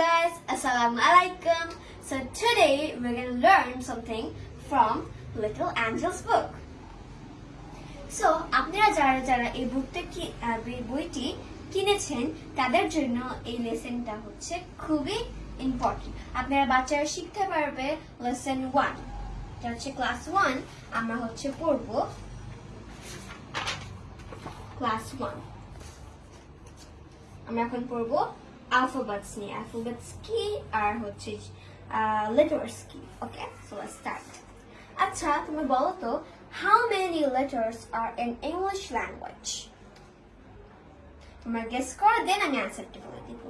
guys, Assalamu alaikum. So today we're going to learn something from Little Angel's book. So আপনারা যারা যারা এই বুকটা বইটি কিনেছেন তাদের জন্য এই লেসনটা হচ্ছে খুবই ইম্পর্টেন্ট আপনারা বাচ্চারা শিখতে পারবে লেসন ওয়ান এটা হচ্ছে ক্লাস ওয়ান আমরা হচ্ছে পড়ব ক্লাস ওয়ান আমরা এখন পড়ব alphabets নিয়ে, alphabets কি আর হচ্ছে letters কি ওকে সো লেটস স্টার্ট আচ্ছা তুমি বলো তো, how many letters are in English language? তোমরা গেস করো দেন আমি অ্যান্সারটি বলে দিব।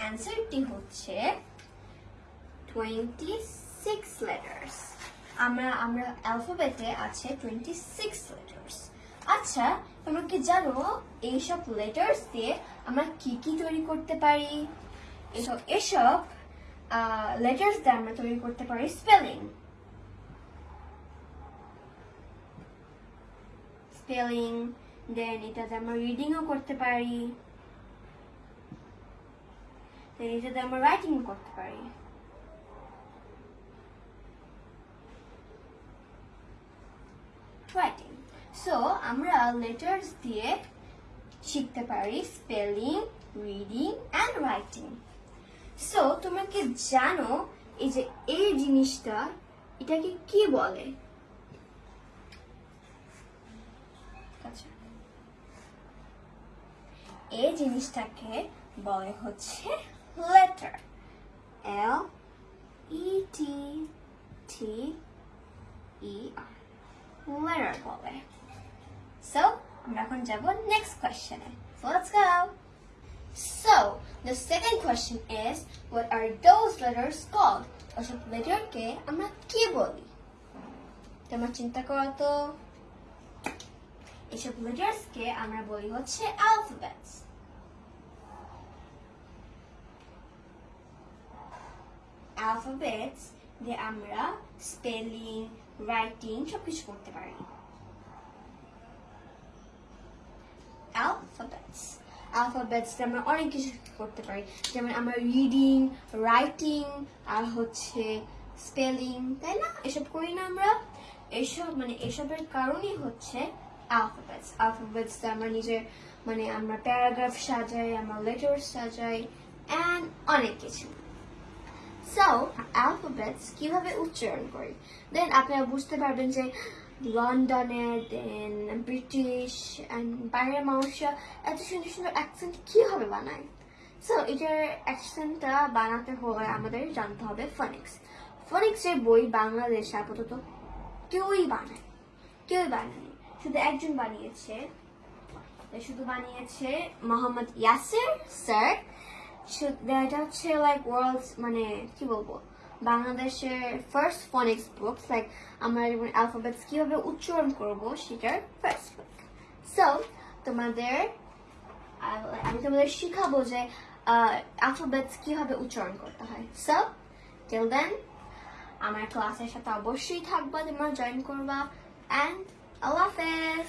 অ্যান্সারটি হচ্ছে 26 letters আমরা আমরা অ্যালফাবেটে আছে 26 letters আচ্ছা তোমরা কি জানো এইসব লেটার্স দিয়ে আমরা কি কি তৈরি করতে পারি? এসব এসব লেটার্স দিয়ে আমরা তৈরি করতে পারি স্পেলিং স্পেলিং দেন এটাতে আমরা রিডিংও করতে পারি। দেন এটাতে আমরা রাইটিংও করতে পারি। রাইটিং সো আমরা লেটার্স দিয়ে শিখতে পারি spelling reading and writing so তোমরা কি জানো এই যে এই জিনিসটা, এটাকে কি বলে? আচ্ছা। এই জিনিসটাকে বলে হচ্ছে letter L E T T E R letter বলে। So, আমরা এখন যাব next question. So let's go. So, the second question is, what are those letters called? ওসব লেটারকে আমরা কি বলি তোমরা চিন্তা করো তো এসব লেটার্সকে আমরা বলি হচ্ছে alphabets. Alphabets দিয়ে আমরা স্পেলিং রাইটিং সবকিছু করতে পারি alphabets. দিয়ে আমরা অনেক কিছু করতে পারি। যেমন আমরা রিডিং রাইটিং আর হচ্ছে স্পেলিং তাই না? এসব করি না আমরা। এসব মানে এসবের কারণই হচ্ছে alphabets দিয়ে আমরা নিজের মানে আমরা প্যারাগ্রাফ সাজাই, আমরা লেটার সাজাই অ্যান্ড অনেক কিছু। সো alphabets কীভাবে উচ্চারণ করি? দেন আপনারা বুঝতে পারবেন যে লন্ডনের দেন ব্রিটিশ অ্যান্ড বাইরের মানুষরা এত সুন্দর সুন্দর অ্যাকসেন্ট কীভাবে বানায়? সো এটার অ্যাকসেন্টটা বানাতে হলে আমাদের জানতে হবে ফনিক্স ফনিক্সের বই বাংলাদেশে আপাতত কেউই বানায়, কেউই বানায়নি। শুধু একজন বানিয়েছে শুধু বানিয়েছে মোহাম্মদ ইয়াসির স্যার এটা হচ্ছে লাইক ওয়ার্ল্ড মানে কি বলব? বাংলাদেশের ফার্স্ট ফনিক্স বুকস লাইক আমরা যেমন অ্যালফাবেটস কীভাবে উচ্চারণ করব, সেটার ফার্স্ট বুক সো তোমাদের আমি তোমাদের শিখাবো যে অ্যালফাবেটস কীভাবে উচ্চারণ করতে হয়। সো টিল দেন আমার ক্লাসের সাথে অবশ্যই থাকবা, তোমরা জয়েন করবা অ্যান্ড আল্লাহ হাফেজ